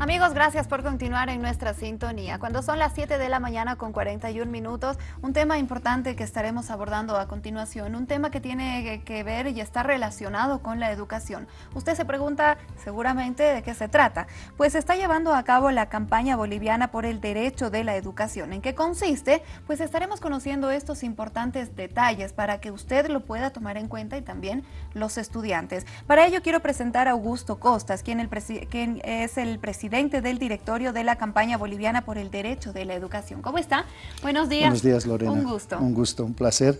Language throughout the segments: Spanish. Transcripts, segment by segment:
Amigos, gracias por continuar en nuestra sintonía. Cuando son las 7 de la mañana con 41 minutos, un tema importante que estaremos abordando a continuación, un tema que tiene que ver y está relacionado con la educación. Usted se pregunta seguramente de qué se trata. Pues se está llevando a cabo la campaña boliviana por el derecho de la educación. ¿En qué consiste? Pues estaremos conociendo estos importantes detalles para que usted lo pueda tomar en cuenta y también los estudiantes. Para ello quiero presentar a Augusto Costas, quien, el quien es el presidente presidente del directorio de la campaña boliviana por el derecho de la educación. ¿Cómo está? Buenos días. Buenos días, Lorena. Un gusto. Un gusto, un placer.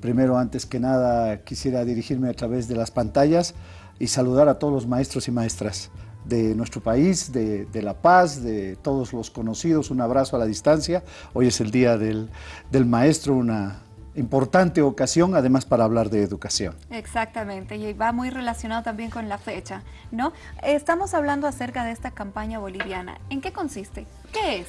Primero, antes que nada, quisiera dirigirme a través de las pantallas y saludar a todos los maestros y maestras de nuestro país, de, La Paz, de todos los conocidos. Un abrazo a la distancia. Hoy es el Día del, del Maestro, una, importante ocasión, además para hablar de educación. Exactamente, y va muy relacionado también con la fecha, ¿no? Estamos hablando acerca de esta campaña boliviana. ¿En qué consiste? ¿Qué es?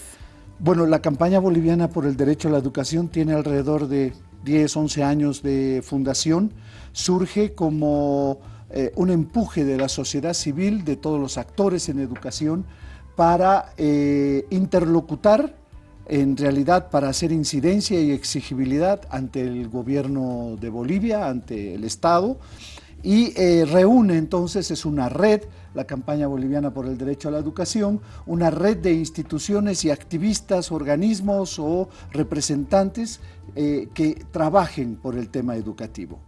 Bueno, la campaña boliviana por el derecho a la educación tiene alrededor de 10, 11 años de fundación. Surge como eh, un empuje de la sociedad civil, de todos los actores en educación, para eh, interlocutar en realidad para hacer incidencia y exigibilidad ante el gobierno de Bolivia, ante el Estado, y eh, reúne entonces, es una red, la campaña boliviana por el derecho a la educación, una red de instituciones y activistas, organismos o representantes eh, que trabajen por el tema educativo.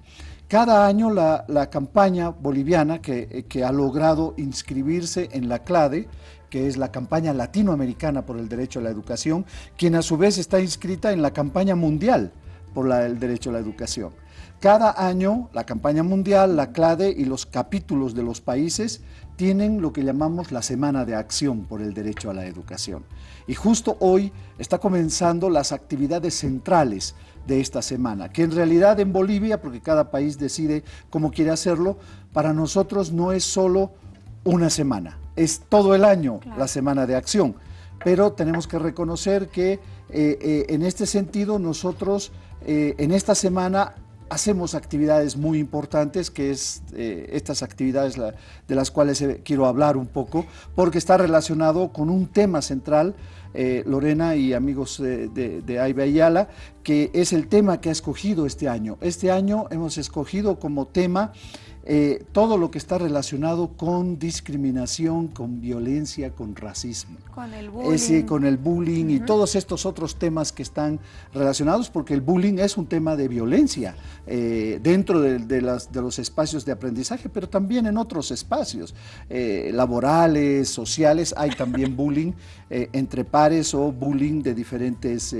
Cada año la, campaña boliviana que, que, ha logrado inscribirse en la CLADE, que es la campaña latinoamericana por el derecho a la educación, quien a su vez está inscrita en la campaña mundial por el derecho a la educación. Cada año la campaña mundial, la CLADE y los capítulos de los países tienen lo que llamamos la Semana de Acción por el Derecho a la Educación. Y justo hoy está comenzando las actividades centrales de esta semana, que en realidad en Bolivia, porque cada país decide cómo quiere hacerlo, para nosotros no es solo una semana, es todo el año la semana de acción. Pero tenemos que reconocer que eh, eh, en este sentido nosotros eh, en esta semana hacemos actividades muy importantes, que es estas actividades de las cuales quiero hablar un poco, porque está relacionado con un tema central, Lorena y amigos de, de, de Ayala, que es el tema que ha escogido este año. Este año hemos escogido como tema eh, todo lo que está relacionado con discriminación, con violencia, con racismo. Con el bullying. con el bullying y todos estos otros temas que están relacionados, porque el bullying es un tema de violencia eh, dentro de, los espacios de aprendizaje, pero también en otros espacios eh, laborales, sociales, hay también bullying entre pares o bullying de diferentes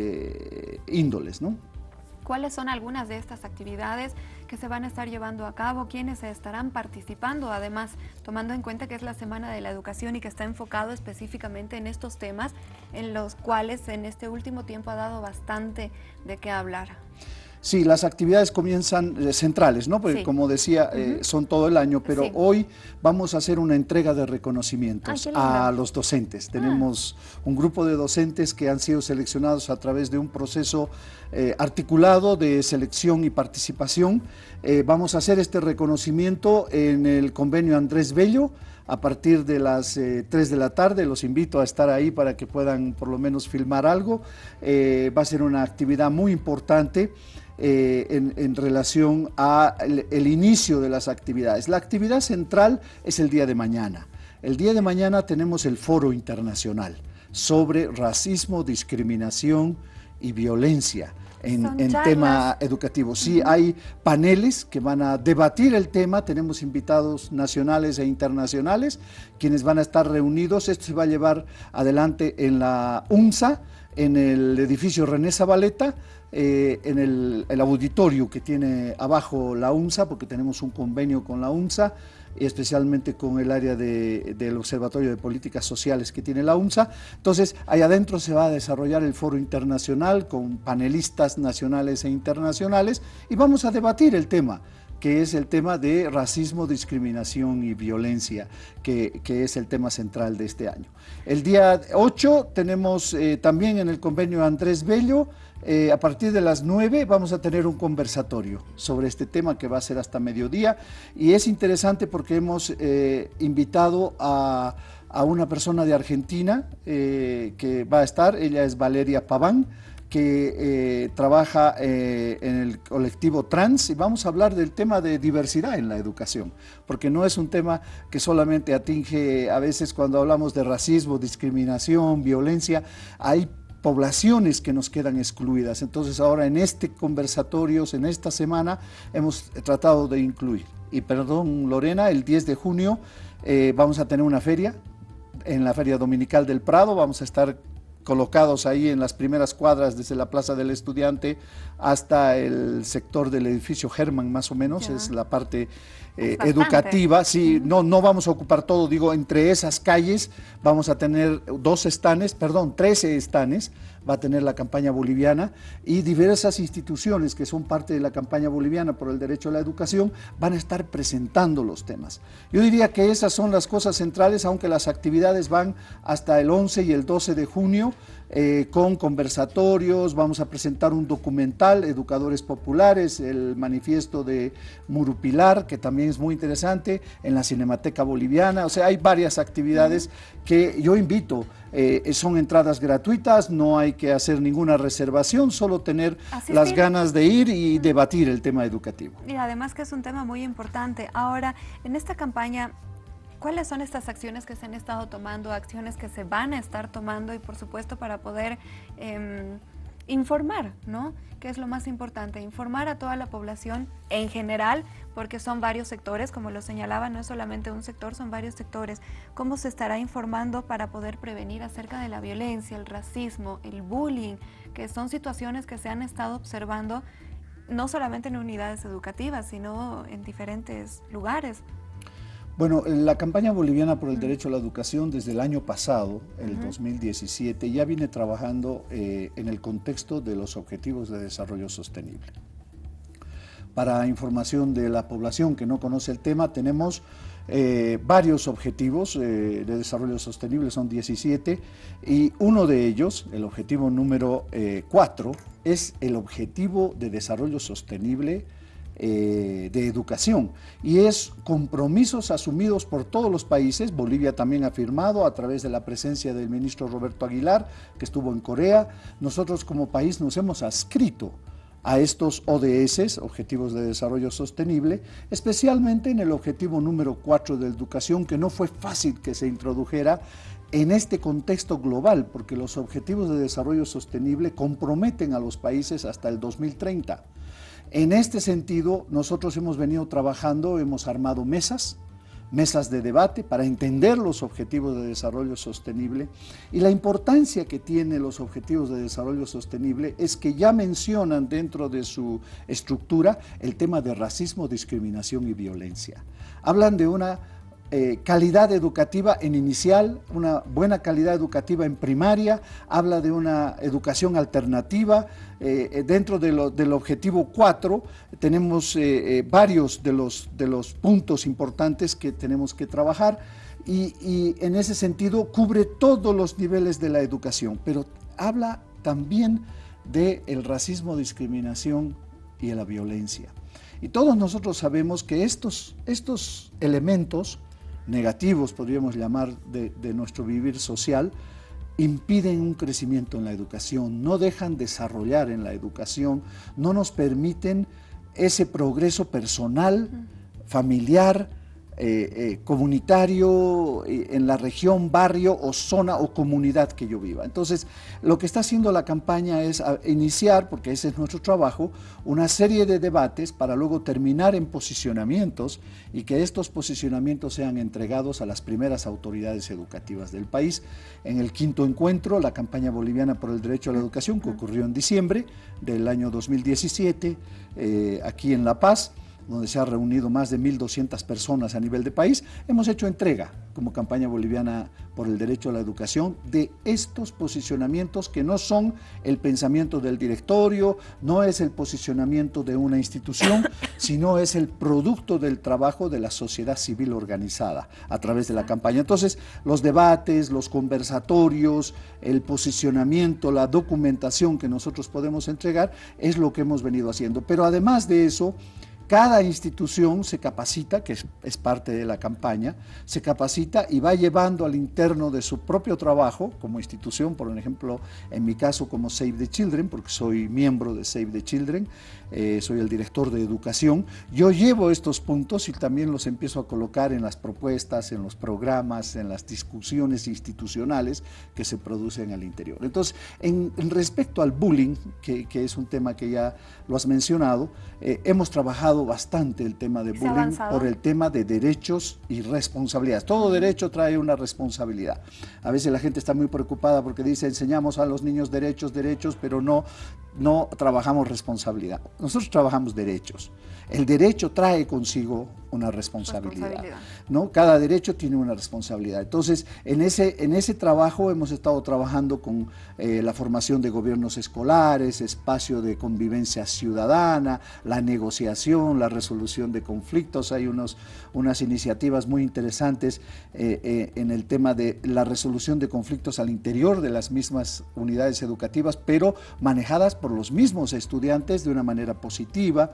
índoles, ¿no? ¿Cuáles son algunas de estas actividades que se van a estar llevando a cabo? ¿Quiénes estarán participando? Además, tomando en cuenta que es la Semana de la Educación y que está enfocado específicamente en estos temas en los cuales en este último tiempo ha dado bastante de qué hablar. Sí, las actividades comienzan eh, centrales, ¿no? Porque como decía, eh, son todo el año, pero hoy vamos a hacer una entrega de reconocimientos a los docentes. Ah. Tenemos un grupo de docentes que han sido seleccionados a través de un proceso eh, articulado de selección y participación. vamos a hacer este reconocimiento en el convenio Andrés Bello, a partir de las 3 de la tarde. Los invito a estar ahí para que puedan por lo menos filmar algo. va a ser una actividad muy importante. Eh, en, relación al el inicio de las actividades. La actividad central es el día de mañana. El día de mañana tenemos el foro internacional sobre racismo, discriminación y violencia en, tema educativo. Sí, hay paneles que van a debatir el tema, tenemos invitados nacionales e internacionales, quienes van a estar reunidos. Esto se va a llevar adelante en la UNSA, en el edificio René Zabaleta, eh, en el, auditorio que tiene abajo la UNSA, porque tenemos un convenio con la UNSA, especialmente con el área del Observatorio de Políticas Sociales que tiene la UNSA. Entonces, ahí adentro se va a desarrollar el foro internacional con panelistas nacionales e internacionales y vamos a debatir el tema que es el tema de racismo, discriminación y violencia, que, es el tema central de este año. El día 8 tenemos eh, también en el convenio Andrés Bello, eh, a partir de las 9 vamos a tener un conversatorio sobre este tema que va a ser hasta mediodía y es interesante porque hemos eh, invitado a, una persona de Argentina que va a estar, ella es Valeria Paván, que trabaja en el colectivo trans y vamos a hablar del tema de diversidad en la educación, porque no es un tema que solamente atinge a veces cuando hablamos de racismo, discriminación, violencia, hay poblaciones que nos quedan excluidas. Entonces ahora en este conversatorio, en esta semana, hemos tratado de incluir. Y perdón, Lorena, el 10 de junio eh, vamos a tener una feria, en la Feria Dominical del Prado, vamos a estar colocados ahí en las primeras cuadras desde la Plaza del Estudiante hasta el sector del edificio German, más o menos, es la parte eh, educativa. Sí, no, no vamos a ocupar todo, digo, entre esas calles vamos a tener dos estanes, perdón, 13 estanes, va a tener la campaña boliviana y diversas instituciones que son parte de la campaña boliviana por el derecho a la educación van a estar presentando los temas. Yo diría que esas son las cosas centrales, aunque las actividades van hasta el 11 y el 12 de junio, eh, con conversatorios, vamos a presentar un documental, Educadores Populares, el manifiesto de Murupilar, que también es muy interesante, en la Cinemateca Boliviana, o sea, hay varias actividades que yo invito, eh, son entradas gratuitas, no hay que hacer ninguna reservación, solo tener las ganas de ir y debatir el tema educativo. Y además que es un tema muy importante. Ahora, en esta campaña ¿Cuáles son estas acciones que se han estado tomando, acciones que se van a estar tomando y por supuesto para poder em, informar, ¿no? Que es lo más importante, informar a toda la población en general, porque son varios sectores, como lo señalaba, no es solamente un sector, son varios sectores. ¿Cómo se estará informando para poder prevenir acerca de la violencia, el racismo, el bullying, que son situaciones que se han estado observando no solamente en unidades educativas, sino en diferentes lugares? Bueno, la campaña boliviana por el derecho a la educación desde el año pasado, el 2017, ya viene trabajando eh, en el contexto de los objetivos de desarrollo sostenible. Para información de la población que no conoce el tema, tenemos eh, varios objetivos eh, de desarrollo sostenible, son 17, y uno de ellos, el objetivo número 4, es el objetivo de desarrollo sostenible eh, de educación. Y es compromisos asumidos por todos los países, Bolivia también ha firmado a través de la presencia del ministro Roberto Aguilar, que estuvo en Corea, nosotros como país nos hemos adscrito a estos ODS, Objetivos de Desarrollo Sostenible, especialmente en el objetivo número 4 de educación, que no fue fácil que se introdujera en este contexto global, porque los Objetivos de Desarrollo Sostenible comprometen a los países hasta el 2030. En este sentido, nosotros hemos venido trabajando, hemos armado mesas, mesas de debate para entender los objetivos de desarrollo sostenible y la importancia que tienen los objetivos de desarrollo sostenible es que ya mencionan dentro de su estructura el tema de racismo, discriminación y violencia. Hablan de una eh, calidad educativa en inicial, una buena calidad educativa en primaria, habla de una educación alternativa. Eh, eh, dentro del objetivo 4 tenemos varios de los, de los puntos importantes que tenemos que trabajar y, en ese sentido cubre todos los niveles de la educación, pero habla también del el racismo, discriminación y de la violencia. Y todos nosotros sabemos que estos, estos elementos negativos, podríamos llamar, de, nuestro vivir social, impiden un crecimiento en la educación, no dejan desarrollar en la educación, no nos permiten ese progreso personal, familiar, eh, eh, comunitario eh, en la región, barrio o zona o comunidad que yo viva. Entonces, lo que está haciendo la campaña es iniciar, porque ese es nuestro trabajo, una serie de debates para luego terminar en posicionamientos y que estos posicionamientos sean entregados a las primeras autoridades educativas del país. En el quinto encuentro, la campaña boliviana por el derecho a la educación, que ocurrió en diciembre del año 2017, aquí en La Paz, donde se ha reunido más de 1.200 personas a nivel de país, hemos hecho entrega como campaña boliviana por el derecho a la educación de estos posicionamientos que no son el pensamiento del directorio, no es el posicionamiento de una institución, sino es el producto del trabajo de la sociedad civil organizada a través de la campaña. Entonces, los debates, los conversatorios, el posicionamiento, la documentación que nosotros podemos entregar es lo que hemos venido haciendo. Pero además de eso, cada institución se capacita, que es, parte de la campaña, se capacita y va llevando al interno de su propio trabajo como institución, por ejemplo, en mi caso como Save the Children, porque soy miembro de Save the Children, eh, soy el director de educación, yo llevo estos puntos y también los empiezo a colocar en las propuestas, en los programas, en las discusiones institucionales que se producen al interior. Entonces, en, respecto al bullying, que, es un tema que ya lo has mencionado, eh, hemos trabajado bastante el tema de bullying por el tema de derechos y responsabilidades. Todo derecho trae una responsabilidad. A veces la gente está muy preocupada porque dice enseñamos a los niños derechos, derechos, pero no, no trabajamos responsabilidad. Nosotros trabajamos derechos. El derecho trae consigo una responsabilidad, ¿no? Cada derecho tiene una responsabilidad. Entonces, en ese, en ese trabajo hemos estado trabajando con eh, la formación de gobiernos escolares, espacio de convivencia ciudadana, la negociación, la resolución de conflictos. Hay unos, unas iniciativas muy interesantes eh, eh, en el tema de la resolución de conflictos al interior de las mismas unidades educativas, pero manejadas por los mismos estudiantes de una manera positiva.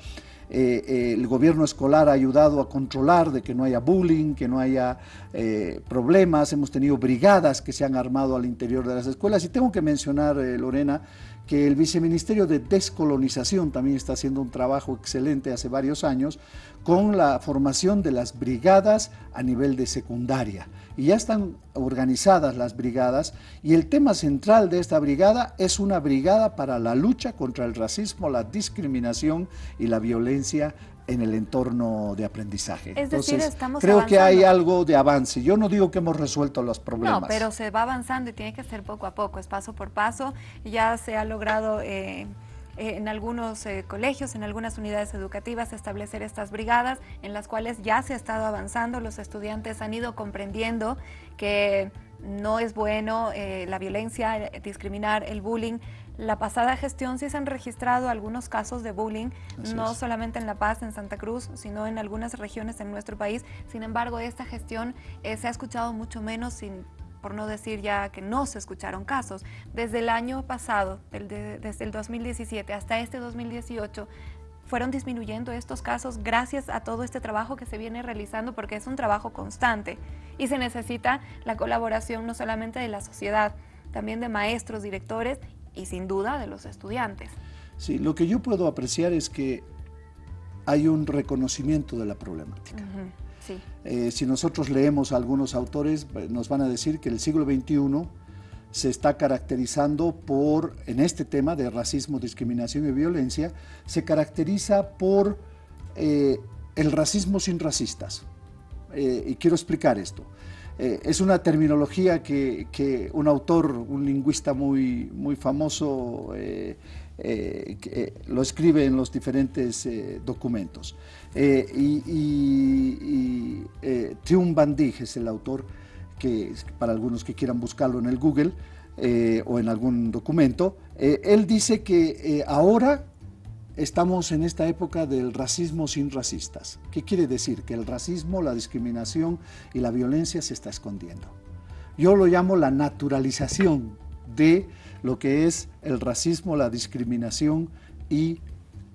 Eh, eh, el gobierno escolar ha ayudado a controlar de que no haya bullying, que no haya eh, problemas, hemos tenido brigadas que se han armado al interior de las escuelas y tengo que mencionar, Lorena, que el Viceministerio de Descolonización también está haciendo un trabajo excelente hace varios años con la formación de las brigadas a nivel de secundaria. Y ya están organizadas las brigadas y el tema central de esta brigada es una brigada para la lucha contra el racismo, la discriminación y la violencia en el entorno de aprendizaje. Es decir, estamos creo que hay algo de avance. Yo no digo que hemos resuelto los problemas. No, pero se va avanzando y tiene que ser poco a poco, es paso por paso. Ya se ha logrado... Eh, eh, en algunos eh, colegios, en algunas unidades educativas, establecer estas brigadas en las cuales ya se ha estado avanzando, los estudiantes han ido comprendiendo que no es bueno la violencia, discriminar, el bullying, la pasada gestión sí se han registrado algunos casos de bullying, no solamente en La Paz, en Santa Cruz, sino en algunas regiones en nuestro país. Sin embargo, esta gestión eh, se ha escuchado mucho menos, sin, por no decir ya que no se escucharon casos. Desde el año pasado, desde el 2017 hasta este 2018, fueron disminuyendo estos casos gracias a todo este trabajo que se viene realizando porque es un trabajo constante y se necesita la colaboración no solamente de la sociedad, también de maestros, directores y sin duda de los estudiantes. Sí, lo que yo puedo apreciar es que hay un reconocimiento de la problemática. Eh, si nosotros leemos a algunos autores, eh, nos van a decir que el siglo XXI se está caracterizando por, en este tema de racismo, discriminación y violencia, se caracteriza por eh, el racismo sin racistas. y quiero explicar esto. Eh, es una terminología que, un autor, un lingüista muy, muy famoso, eh, eh, lo escribe en los diferentes documentos. y, y, Trium es el autor, que para algunos que quieran buscarlo en el Google o en algún documento, él dice que ahora estamos en esta época del racismo sin racistas. ¿Qué quiere decir? Que el racismo, la discriminación y la violencia se está escondiendo. Yo lo llamo la naturalización de lo que es el racismo, la discriminación y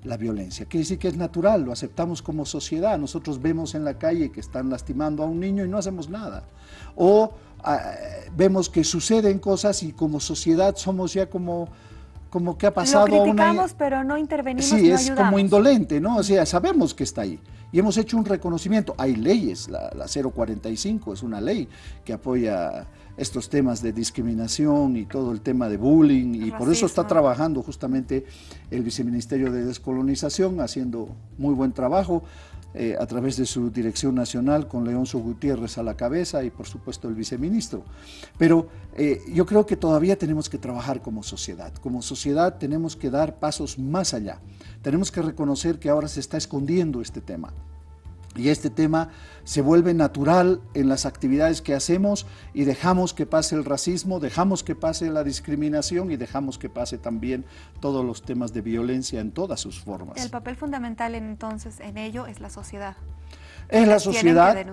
la violencia. Quiere decir que es natural, lo aceptamos como sociedad. Nosotros vemos en la calle que están lastimando a un niño y no hacemos nada. O ah, vemos que suceden cosas y como sociedad somos ya como como que ha pasado Lo criticamos, pero no intervenimos, Sí, es como indolente, ¿no? O sea, sabemos que está ahí. Y hemos hecho un reconocimiento. Hay leyes, la, 045 es una ley que apoya estos temas de discriminación y todo el tema de bullying y por eso está trabajando justamente el Viceministerio de Descolonización haciendo muy buen trabajo eh, a través de su dirección nacional con Leonzo Gutiérrez a la cabeza y por supuesto el viceministro. Pero eh, yo creo que todavía tenemos que trabajar como sociedad. Como sociedad tenemos que dar pasos más allá. Tenemos que reconocer que ahora se está escondiendo este tema y este tema se vuelve natural en las actividades que hacemos y dejamos que pase el racismo, dejamos que pase la discriminación y dejamos que pase también todos los temas de violencia en todas sus formas. El papel fundamental entonces en ello es la sociedad. Es la sociedad, eh,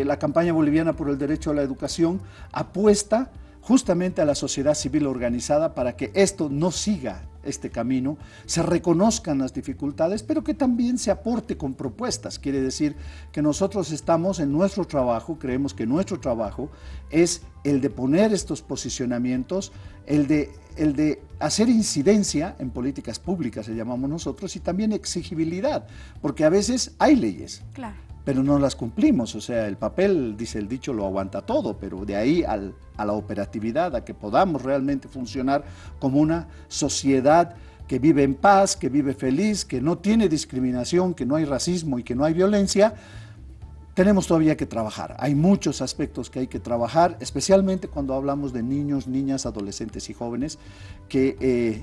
eh, la campaña boliviana por el derecho a la educación apuesta justamente a la sociedad civil organizada para que esto no siga este camino, se reconozcan las dificultades, pero que también se aporte con propuestas. Quiere decir que nosotros estamos en nuestro trabajo, creemos que nuestro trabajo es el de poner estos posicionamientos, el de, el de hacer incidencia en políticas públicas, le llamamos nosotros, y también exigibilidad, porque a veces hay leyes. Claro pero no las cumplimos. O sea, el papel, dice el dicho, lo aguanta todo, pero de ahí a la operatividad, a que podamos realmente funcionar como una sociedad que vive en paz, que vive feliz, que no tiene discriminación, que no hay racismo y que no hay violencia, tenemos todavía que trabajar. Hay muchos aspectos que hay que trabajar, especialmente cuando hablamos de niños, niñas, adolescentes y jóvenes, que eh,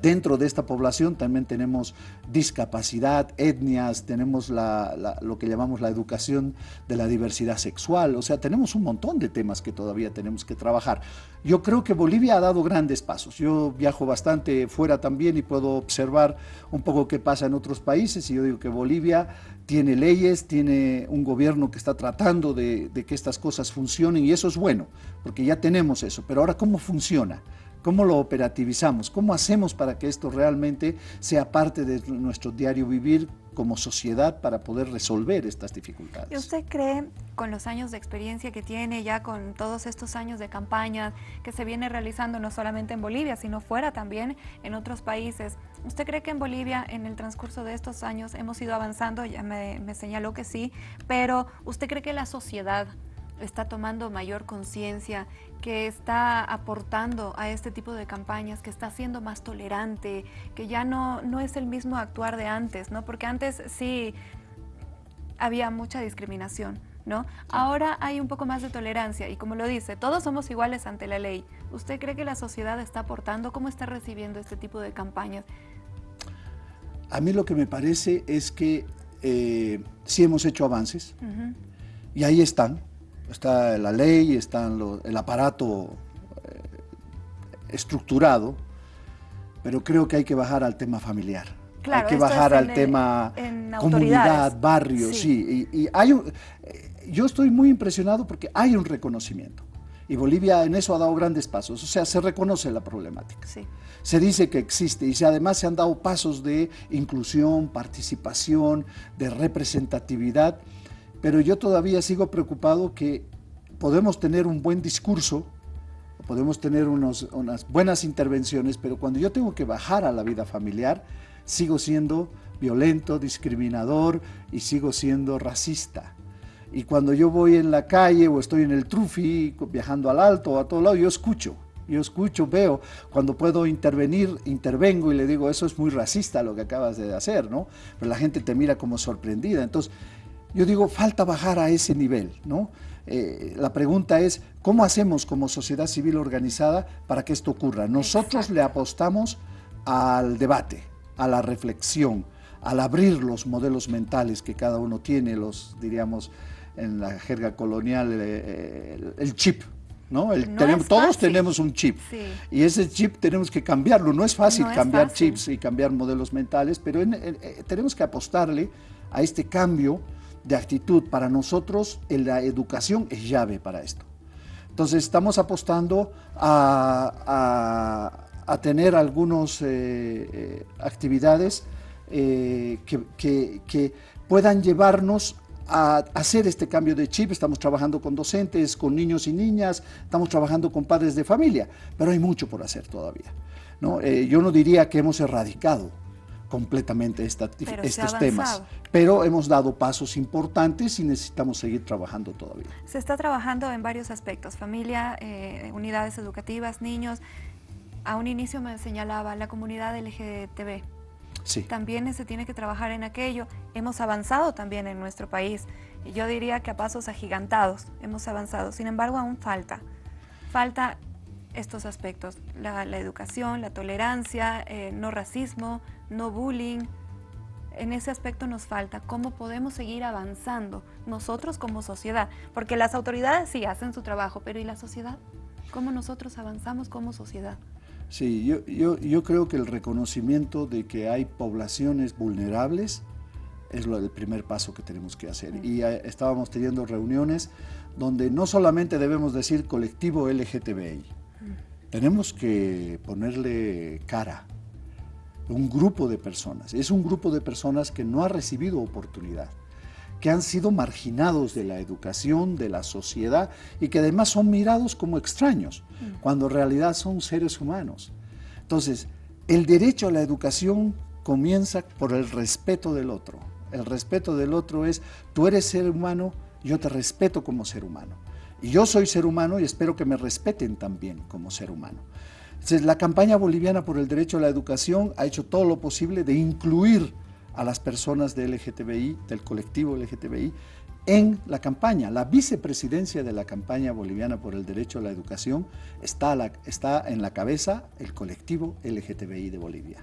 dentro de esta población también tenemos discapacidad, etnias, tenemos lo que llamamos la educación de la diversidad sexual, o sea, tenemos un montón de temas que todavía tenemos que trabajar. Yo creo que Bolivia ha dado grandes pasos, yo viajo bastante fuera también y puedo observar un poco qué pasa en otros países. Y yo digo que Bolivia tiene leyes, tiene un gobierno que está tratando de, que estas cosas funcionen. Y eso es bueno, porque ya tenemos eso, pero ahora ¿cómo funciona? ¿Cómo lo operativizamos? ¿Cómo hacemos para que esto realmente sea parte de nuestro diario vivir como sociedad para poder resolver estas dificultades? ¿Y usted cree, con los años de experiencia que tiene, ya con todos estos años de campaña que se viene realizando no solamente en Bolivia, sino fuera también en otros países, ¿usted cree que en Bolivia, en el transcurso de estos años, hemos ido avanzando? Ya me, me señaló que sí, pero ¿usted cree que la sociedad está tomando mayor conciencia, que está aportando a este tipo de campañas, que está siendo más tolerante, que ya no, no es el mismo actuar de antes, ¿no? Porque antes sí había mucha discriminación, ¿no? Ahora hay un poco más de tolerancia y como lo dice, todos somos iguales ante la ley. ¿Usted cree que la sociedad está aportando? ¿Cómo está recibiendo este tipo de campañas? A mí lo que me parece es que eh, sí hemos hecho avances y ahí están, está la ley, está el aparato eh, estructurado, pero creo que hay que bajar al tema familiar. hay que bajar al tema comunidad, barrio, sí. y, hay eh, yo estoy muy impresionado porque hay un reconocimiento. Y Bolivia en eso ha dado grandes pasos, o sea, se reconoce la problemática. Se dice que existe y además se han dado pasos de inclusión, participación, de representatividad pero yo todavía sigo preocupado que podemos tener un buen discurso, podemos tener unas buenas intervenciones, pero cuando yo tengo que bajar a la vida familiar, sigo siendo violento, discriminador y sigo siendo racista. Y cuando yo voy en la calle o estoy en el trufi, viajando al alto o a todo lado, yo escucho. Yo escucho, veo, cuando puedo intervenir, intervengo y le digo, eso es muy racista lo que acabas de hacer, ¿no? Pero la gente te mira como sorprendida. Entonces, yo digo, falta bajar a ese nivel, ¿no? Eh, la pregunta es, ¿cómo hacemos como sociedad civil organizada para que esto ocurra? Nosotros le apostamos al debate, a la reflexión, al abrir los modelos mentales que cada uno tiene, los, diríamos, en la jerga colonial, eh, el, chip, ¿no? todos tenemos un chip y ese chip tenemos que cambiarlo. No es fácil cambiar chips y cambiar modelos mentales, pero eh, tenemos que apostarle a este cambio de actitud. Para nosotros la educación es llave para esto. Entonces estamos apostando a, tener algunas eh, eh, actividades eh, que, puedan llevarnos a hacer este cambio de chip. Estamos trabajando con docentes, con niños y niñas, estamos trabajando con padres de familia, pero hay mucho por hacer todavía. ¿no? yo no diría que hemos erradicado completamente estos temas. Pero hemos dado pasos importantes y necesitamos seguir trabajando todavía. Se está trabajando en varios aspectos, familia, eh, unidades educativas, niños. A un inicio me señalaba la comunidad LGTB. sí. también se tiene que trabajar en aquello. Hemos avanzado también en nuestro país. Yo diría que a pasos agigantados hemos avanzado. Sin embargo, aún falta. Falta estos aspectos, la, educación, la tolerancia, eh, no racismo, no bullying. En ese aspecto nos falta cómo podemos seguir avanzando nosotros como sociedad, porque las autoridades sí hacen su trabajo, pero ¿y la sociedad? ¿Cómo nosotros avanzamos como sociedad? Sí, yo, yo, yo creo que el reconocimiento de que hay poblaciones vulnerables es lo, el primer paso que tenemos que hacer. Y eh, estábamos teniendo reuniones donde no solamente debemos decir colectivo LGTBI, tenemos que ponerle cara. Un grupo de personas. Es un grupo de personas que no ha recibido oportunidad, que han sido marginados de la educación, de la sociedad y que además son mirados como extraños, mm. cuando en realidad son seres humanos. Entonces, el derecho a la educación comienza por el respeto del otro. El respeto del otro es, tú eres ser humano, yo te respeto como ser humano. Y yo soy ser humano y espero que me respeten también como ser humano. Entonces, la campaña boliviana por el derecho a la educación ha hecho todo lo posible de incluir a las personas de LGTBI, del colectivo LGTBI, en la campaña. La vicepresidencia de la campaña boliviana por el derecho a la educación está, está en la cabeza el colectivo LGTBI de Bolivia.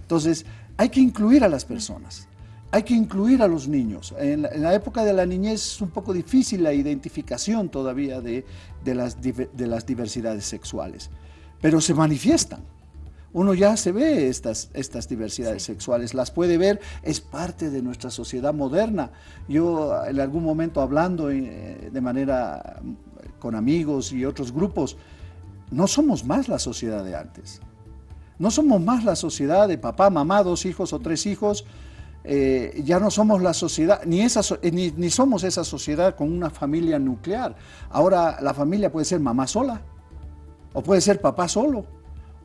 Entonces, hay que incluir a las personas hay que incluir a los niños. En la, época de la niñez es un poco difícil la identificación todavía de, las, de las, diversidades sexuales, pero se manifiestan. Uno ya se ve estas, estas diversidades sexuales, las puede ver, es parte de nuestra sociedad moderna. Yo en algún momento hablando eh, de manera con amigos y otros grupos, no somos más la sociedad de antes. No somos más la sociedad de papá, mamá, dos hijos o tres hijos, eh, ya no somos la sociedad, ni, esa, eh, ni, somos esa sociedad con una familia nuclear. Ahora la familia puede ser mamá sola, o puede ser papá solo,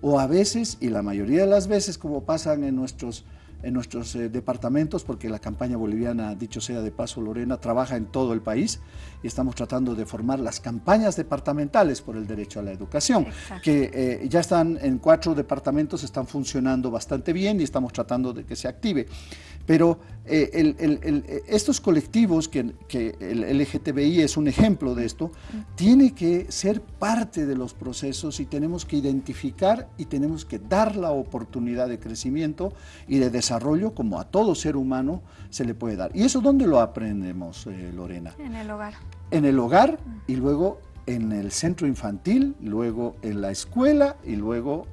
o a veces, y la mayoría de las veces, como pasan en nuestros en nuestros eh, departamentos, porque la campaña boliviana, dicho sea de paso, Lorena, trabaja en todo el país y estamos tratando de formar las campañas departamentales por el derecho a la educación, que eh, ya están en cuatro departamentos, están funcionando bastante bien y estamos tratando de que se active. Pero eh, estos colectivos, que, que, el LGTBI es un ejemplo de esto, tiene que ser parte de los procesos y tenemos que identificar y tenemos que dar la oportunidad de crecimiento y de desarrollo como a todo ser humano se le puede dar. ¿Y eso dónde lo aprendemos, eh, Lorena? En el hogar. En el hogar y luego en el centro infantil, luego en la escuela y luego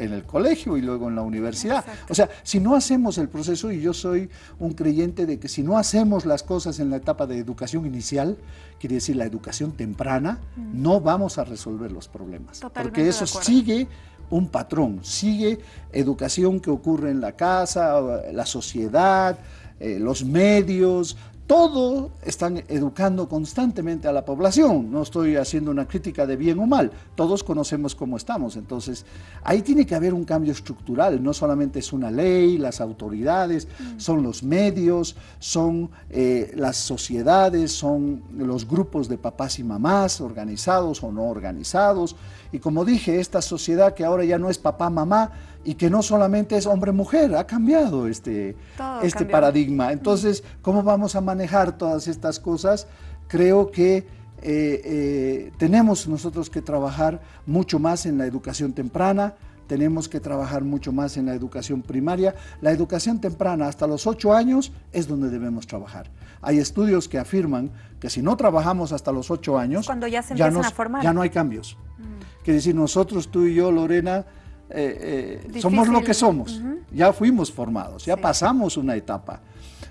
en el colegio y luego en la universidad. O sea, si no hacemos el proceso, y yo soy un creyente de que si no hacemos las cosas en la etapa de educación inicial, quiere decir la educación temprana, mm. no vamos a resolver los problemas. porque eso sigue un patrón, sigue educación que ocurre en la casa, la sociedad, eh, los medios, todo están educando constantemente a la población. No estoy haciendo una crítica de bien o mal, todos conocemos cómo estamos. Entonces, ahí tiene que haber un cambio estructural, no solamente es una ley, las autoridades, mm. son los medios, son eh, las sociedades, son los grupos de papás y mamás, organizados o no organizados. Y como dije, esta sociedad que ahora ya no es papá, mamá, y que no solamente es hombre-mujer, ha cambiado este, este paradigma. Entonces, ¿cómo vamos a manejar todas estas cosas? Creo que eh, eh, tenemos nosotros que trabajar mucho más en la educación temprana, tenemos que trabajar mucho más en la educación primaria. La educación temprana hasta los ocho años es donde debemos trabajar. Hay estudios que afirman que si no trabajamos hasta los ocho años, Cuando ya, se ya, a formar. ya no hay cambios. Mm. Quiere decir, nosotros, tú y yo, Lorena, eh, eh, somos lo que somos, ya fuimos formados, ya pasamos una etapa.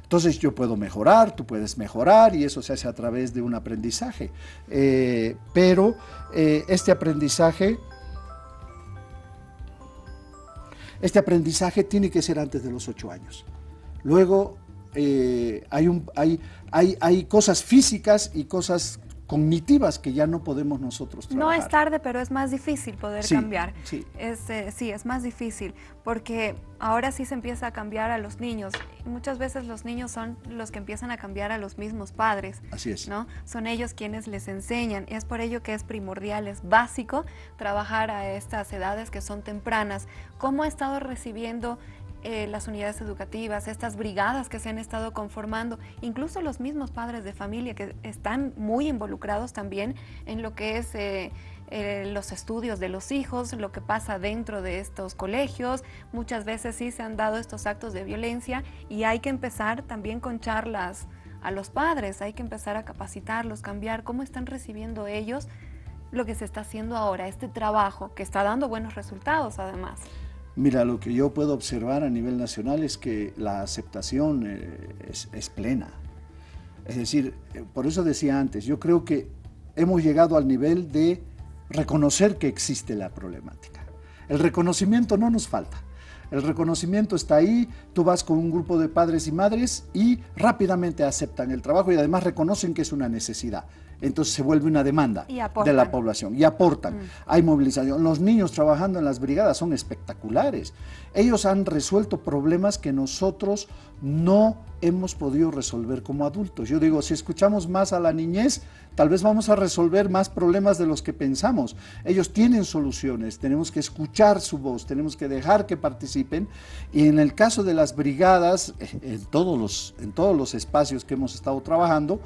Entonces yo puedo mejorar, tú puedes mejorar y eso se hace a través de un aprendizaje. Eh, pero este aprendizaje, este aprendizaje tiene que ser antes de los ocho años. Luego hay, un, hay, hay, hay cosas físicas y cosas cognitivas que ya no podemos nosotros trabajar. No es tarde, pero es más difícil poder cambiar. Sí. Es, eh, sí, es más difícil, porque ahora sí se empieza a cambiar a los niños. muchas veces los niños son los que empiezan a cambiar a los mismos padres. Así es. ¿no? Son ellos quienes les enseñan. Y es por ello que es primordial, es básico trabajar a estas edades que son tempranas. ¿Cómo ha estado recibiendo eh, las unidades educativas, estas brigadas que se han estado conformando, incluso los mismos padres de familia que están muy involucrados también en lo que es eh, eh, los estudios de los hijos, lo que pasa dentro de estos colegios. Muchas veces sí se han dado estos actos de violencia y hay que empezar también con charlas a los padres, hay que empezar a capacitarlos, cambiar cómo están recibiendo ellos lo que se está haciendo ahora, este trabajo que está dando buenos resultados además. Mira, lo que yo puedo observar a nivel nacional es que la aceptación eh, es, plena. Es decir, eh, por eso decía antes, yo creo que hemos llegado al nivel de reconocer que existe la problemática. El reconocimiento no nos falta. El reconocimiento está ahí, tú vas con un grupo de padres y madres y rápidamente aceptan el trabajo y además reconocen que es una necesidad entonces se vuelve una demanda de la población y aportan. Mm. Hay movilización. Los niños trabajando en las brigadas son espectaculares. Ellos han resuelto problemas que nosotros no hemos podido resolver como adultos. Yo digo, si escuchamos más a la niñez, tal vez vamos a resolver más problemas de los que pensamos. Ellos tienen soluciones, tenemos que escuchar su voz, tenemos que dejar que participen. Y en el caso de las brigadas, eh, en todos los, en todos los espacios que hemos estado trabajando,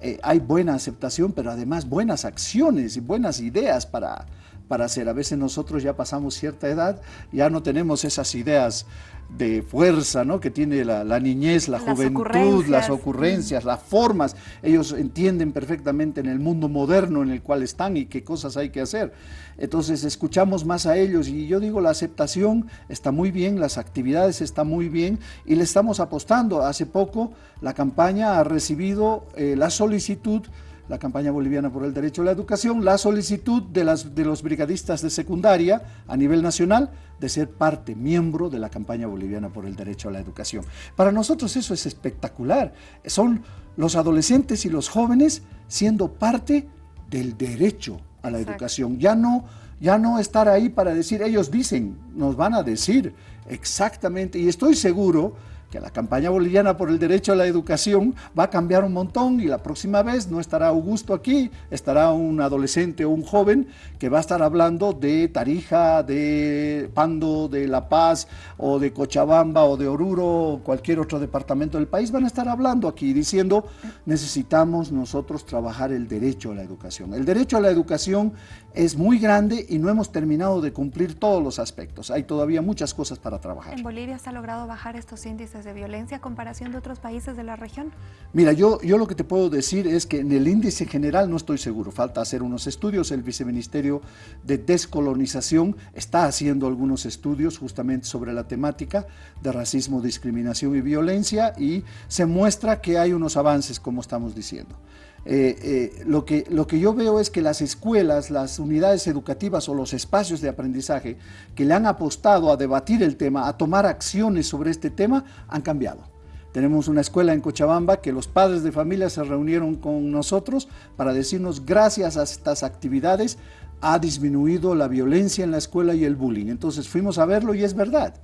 eh, hay buena aceptación, pero además buenas acciones y buenas ideas para, para hacer. A veces nosotros ya pasamos cierta edad, ya no tenemos esas ideas de fuerza ¿no? que tiene la, niñez, la juventud, las ocurrencias, las formas. Ellos entienden perfectamente en el mundo moderno en el cual están y qué cosas hay que hacer. Entonces escuchamos más a ellos y yo digo la aceptación está muy bien, las actividades están muy bien y le estamos apostando. Hace poco la campaña ha recibido eh, la solicitud la campaña boliviana por el derecho a la educación, la solicitud de, las, de los brigadistas de secundaria a nivel nacional de ser parte, miembro de la campaña boliviana por el derecho a la educación. Para nosotros eso es espectacular. Son los adolescentes y los jóvenes siendo parte del derecho a la educación. Ya no, ya no estar ahí para decir, ellos dicen, nos van a decir exactamente, y estoy seguro que la campaña boliviana por el derecho a la educación va a cambiar un montón y la próxima vez no estará Augusto aquí, estará un adolescente o un joven que va a estar hablando de Tarija, de Pando, de La Paz o de Cochabamba o de Oruro o cualquier otro departamento del país, van a estar hablando aquí diciendo necesitamos nosotros trabajar el derecho a la educación. El derecho a la educación es muy grande y no hemos terminado de cumplir todos los aspectos. Hay todavía muchas cosas para trabajar. ¿En Bolivia se ha logrado bajar estos índices de violencia a comparación de otros países de la región? Mira, yo, yo lo que te puedo decir es que en el índice general no estoy seguro, falta hacer unos estudios, el Viceministerio de Descolonización está haciendo algunos estudios justamente sobre la temática de racismo, discriminación y violencia y se muestra que hay unos avances, como estamos diciendo. Eh, eh, lo, que, lo que yo veo es que las escuelas, las unidades educativas o los espacios de aprendizaje que le han apostado a debatir el tema, a tomar acciones sobre este tema, han cambiado. Tenemos una escuela en Cochabamba que los padres de familia se reunieron con nosotros para decirnos gracias a estas actividades ha disminuido la violencia en la escuela y el bullying. Entonces fuimos a verlo y es verdad.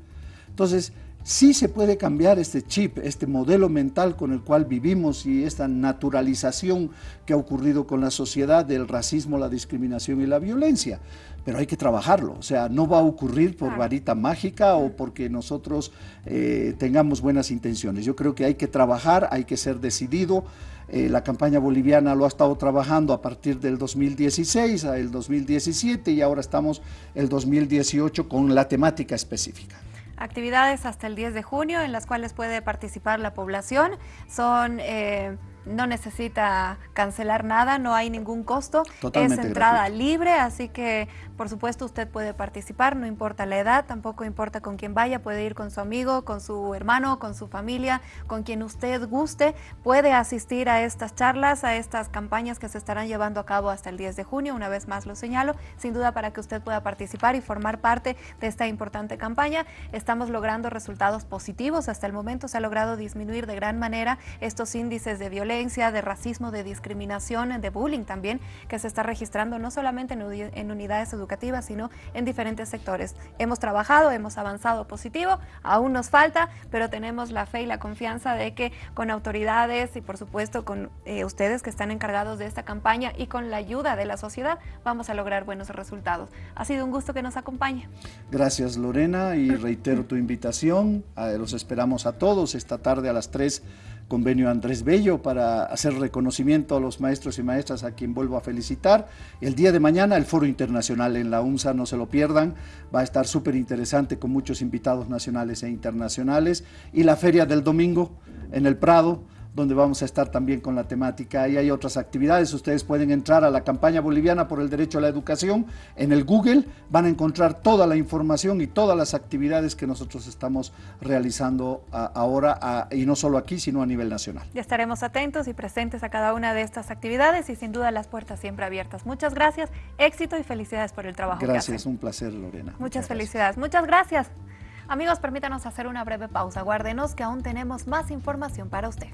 Entonces, sí se puede cambiar este chip, este modelo mental con el cual vivimos y esta naturalización que ha ocurrido con la sociedad del racismo, la discriminación y la violencia. Pero hay que trabajarlo, o sea, no va a ocurrir por varita mágica o porque nosotros eh, tengamos buenas intenciones. Yo creo que hay que trabajar, hay que ser decidido. Eh, la campaña boliviana lo ha estado trabajando a partir del 2016 al 2017 y ahora estamos el 2018 con la temática específica. Actividades hasta el 10 de junio en las cuales puede participar la población. Son... Eh, no necesita cancelar nada, no hay ningún costo, es entrada libre, así que por supuesto usted puede participar, no importa la edad, tampoco importa con quién vaya, puede ir con su amigo, con su hermano, con su familia, con quien usted guste, puede asistir a estas charlas, a estas campañas que se estarán llevando a cabo hasta el 10 de junio, una vez más lo señalo, sin duda para que usted pueda participar y formar parte de esta importante campaña. Estamos logrando resultados positivos, hasta el momento se ha logrado disminuir de gran manera estos índices de violencia de racismo, de discriminación, de bullying también, que se está registrando no solamente en, unidades educativas, sino en diferentes sectores. Hemos trabajado, hemos avanzado positivo, aún nos falta, pero tenemos la fe y la confianza de que con autoridades y por supuesto con eh, ustedes que están encargados de esta campaña y con la ayuda de la sociedad, vamos a lograr buenos resultados. Ha sido un gusto que nos acompañe. Gracias Lorena y reitero tu invitación, los esperamos a todos esta tarde a las 3 convenio Andrés Bello para hacer reconocimiento a los maestros y maestras a quien vuelvo a felicitar. El día de mañana el Foro Internacional en la UNSA, no se lo pierdan, va a estar súper interesante con muchos invitados nacionales e internacionales. Y la feria del domingo en el Prado, donde vamos a estar también con la temática. Y hay otras actividades, ustedes pueden entrar a la campaña boliviana por el derecho a la educación en el Google, van a encontrar toda la información y todas las actividades que nosotros estamos realizando ahora, y no solo aquí, sino a nivel nacional. Ya estaremos atentos y presentes a cada una de estas actividades y sin duda las puertas siempre abiertas. Muchas gracias, éxito y felicidades por el trabajo Gracias, un placer Lorena. Muchas, felicidades, muchas gracias. Amigos, permítanos hacer una breve pausa. Guárdenos que aún tenemos más información para usted.